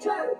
Jump.